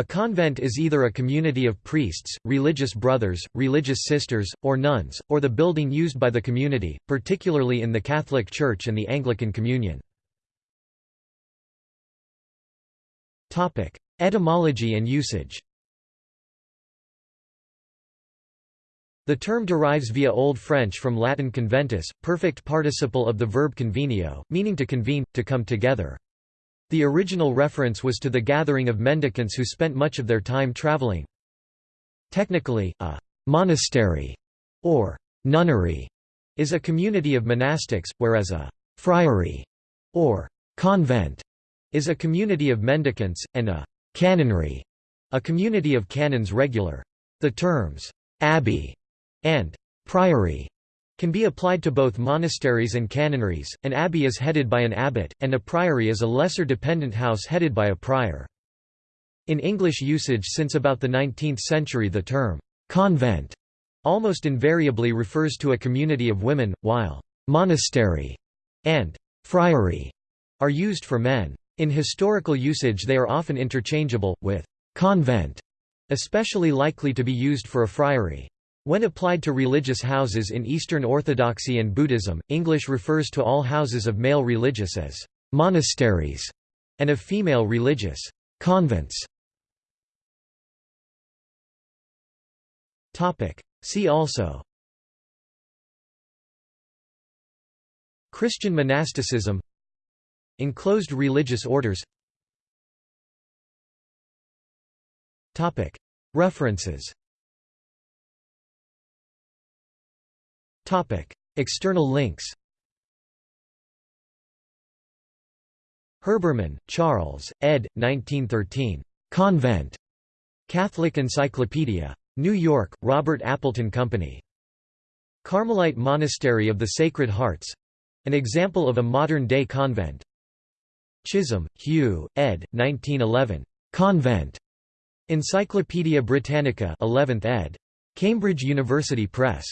A convent is either a community of priests, religious brothers, religious sisters, or nuns, or the building used by the community, particularly in the Catholic Church and the Anglican Communion. Etymology and usage The term derives via Old French from Latin conventus, perfect participle of the verb convenio, meaning to convene, to come together. The original reference was to the gathering of mendicants who spent much of their time traveling. Technically, a monastery or nunnery is a community of monastics, whereas a friary or convent is a community of mendicants, and a canonry a community of canons regular. The terms abbey and priory can be applied to both monasteries and canonries. An abbey is headed by an abbot, and a priory is a lesser dependent house headed by a prior. In English usage since about the 19th century the term convent almost invariably refers to a community of women, while monastery and friary are used for men. In historical usage they are often interchangeable, with convent especially likely to be used for a friary. When applied to religious houses in Eastern Orthodoxy and Buddhism, English refers to all houses of male religious as monasteries, and of female religious convents. See also Christian monasticism Enclosed religious orders. References External links Herbermann, Charles, ed. 1913. Convent. Catholic Encyclopedia. New York, Robert Appleton Company. Carmelite Monastery of the Sacred Hearts an example of a modern-day convent. Chisholm, Hugh, ed. 1911. Convent. Encyclopædia Britannica 11th ed. Cambridge University Press.